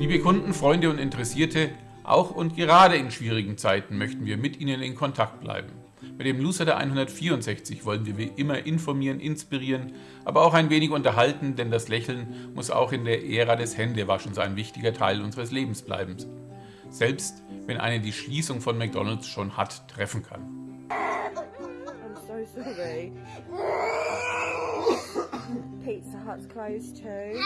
Liebe Kunden, Freunde und Interessierte, auch und gerade in schwierigen Zeiten möchten wir mit Ihnen in Kontakt bleiben. Mit dem Lucida 164 wollen wir wie immer informieren, inspirieren, aber auch ein wenig unterhalten, denn das Lächeln muss auch in der Ära des Händewaschens ein wichtiger Teil unseres Lebens bleiben. Selbst wenn eine die Schließung von McDonalds schon hat treffen kann. I'm so sorry. Pizza Hut's closed too.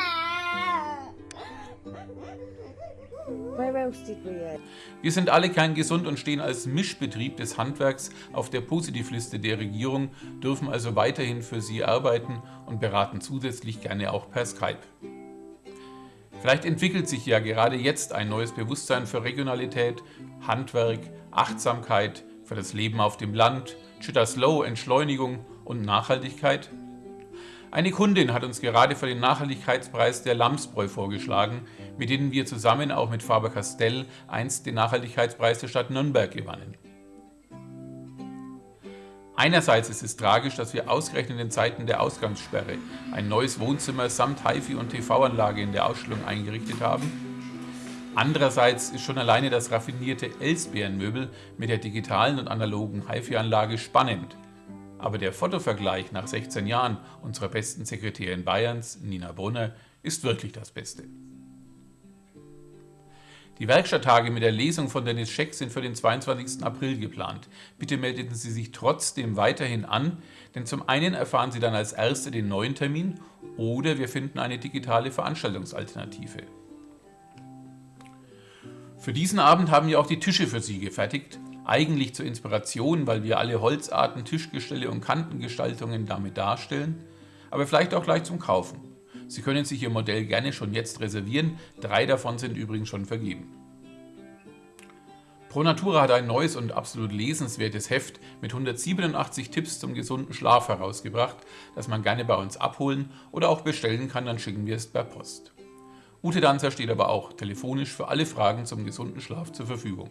Wir sind alle kein gesund und stehen als Mischbetrieb des Handwerks auf der Positivliste der Regierung, dürfen also weiterhin für Sie arbeiten und beraten zusätzlich gerne auch per Skype. Vielleicht entwickelt sich ja gerade jetzt ein neues Bewusstsein für Regionalität, Handwerk, Achtsamkeit, für das Leben auf dem Land, Chitta Slow, Entschleunigung und Nachhaltigkeit. Eine Kundin hat uns gerade für den Nachhaltigkeitspreis der Lamsbräu vorgeschlagen, mit denen wir zusammen auch mit Faber-Castell einst den Nachhaltigkeitspreis der Stadt Nürnberg gewannen. Einerseits ist es tragisch, dass wir ausgerechnet in Zeiten der Ausgangssperre ein neues Wohnzimmer samt HiFi und TV-Anlage in der Ausstellung eingerichtet haben. Andererseits ist schon alleine das raffinierte Elsbeerenmöbel mit der digitalen und analogen HiFi-Anlage spannend. Aber der Fotovergleich nach 16 Jahren unserer besten Sekretärin Bayerns, Nina Brunner, ist wirklich das Beste. Die Werkstatttage mit der Lesung von Dennis Scheck sind für den 22. April geplant. Bitte meldeten Sie sich trotzdem weiterhin an, denn zum einen erfahren Sie dann als Erste den neuen Termin oder wir finden eine digitale Veranstaltungsalternative. Für diesen Abend haben wir auch die Tische für Sie gefertigt. Eigentlich zur Inspiration, weil wir alle Holzarten, Tischgestelle und Kantengestaltungen damit darstellen, aber vielleicht auch gleich zum Kaufen. Sie können sich Ihr Modell gerne schon jetzt reservieren, drei davon sind übrigens schon vergeben. ProNatura hat ein neues und absolut lesenswertes Heft mit 187 Tipps zum gesunden Schlaf herausgebracht, das man gerne bei uns abholen oder auch bestellen kann, dann schicken wir es per Post. Ute Danzer steht aber auch telefonisch für alle Fragen zum gesunden Schlaf zur Verfügung.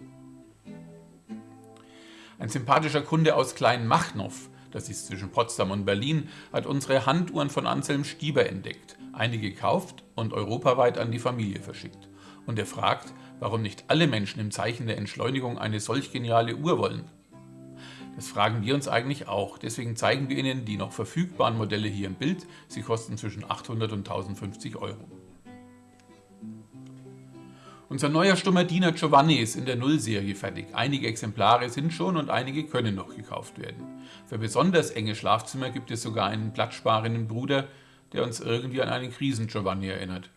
Ein sympathischer Kunde aus Kleinmachnow, das ist zwischen Potsdam und Berlin, hat unsere Handuhren von Anselm Stieber entdeckt einige gekauft und europaweit an die Familie verschickt. Und er fragt, warum nicht alle Menschen im Zeichen der Entschleunigung eine solch geniale Uhr wollen. Das fragen wir uns eigentlich auch, deswegen zeigen wir Ihnen die noch verfügbaren Modelle hier im Bild. Sie kosten zwischen 800 und 1050 Euro. Unser neuer stummer Diener Giovanni ist in der Null-Serie fertig. Einige Exemplare sind schon und einige können noch gekauft werden. Für besonders enge Schlafzimmer gibt es sogar einen platzsparenden Bruder, der uns irgendwie an einen Krisen-Giovanni erinnert.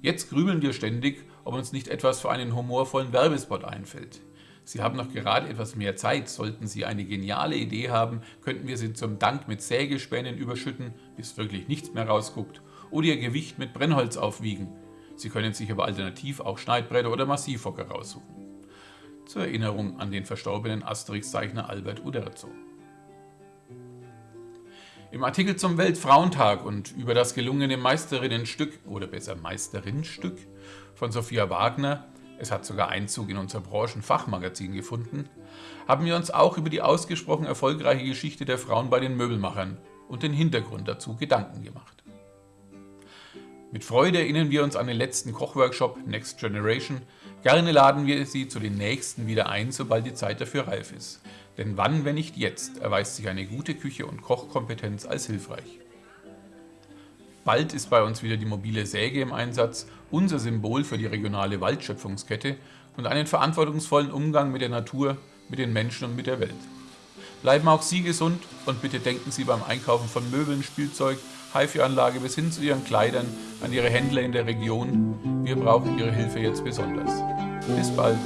Jetzt grübeln wir ständig, ob uns nicht etwas für einen humorvollen Werbespot einfällt. Sie haben noch gerade etwas mehr Zeit. Sollten Sie eine geniale Idee haben, könnten wir Sie zum Dank mit Sägespänen überschütten, bis wirklich nichts mehr rausguckt, oder Ihr Gewicht mit Brennholz aufwiegen. Sie können sich aber alternativ auch Schneidbretter oder Massivhocker raussuchen. Zur Erinnerung an den verstorbenen Asterix-Zeichner Albert Uderzo. Im Artikel zum Weltfrauentag und über das gelungene Meisterinnenstück oder besser Meisterinnenstück von Sophia Wagner, es hat sogar Einzug in unser Branchenfachmagazin gefunden, haben wir uns auch über die ausgesprochen erfolgreiche Geschichte der Frauen bei den Möbelmachern und den Hintergrund dazu Gedanken gemacht. Mit Freude erinnern wir uns an den letzten Kochworkshop Next Generation. Gerne laden wir Sie zu den nächsten wieder ein, sobald die Zeit dafür reif ist. Denn wann, wenn nicht jetzt, erweist sich eine gute Küche und Kochkompetenz als hilfreich. Bald ist bei uns wieder die mobile Säge im Einsatz, unser Symbol für die regionale Waldschöpfungskette und einen verantwortungsvollen Umgang mit der Natur, mit den Menschen und mit der Welt. Bleiben auch Sie gesund und bitte denken Sie beim Einkaufen von Möbeln, Spielzeug, HiFi-Anlage bis hin zu Ihren Kleidern an Ihre Händler in der Region. Wir brauchen Ihre Hilfe jetzt besonders. Bis bald.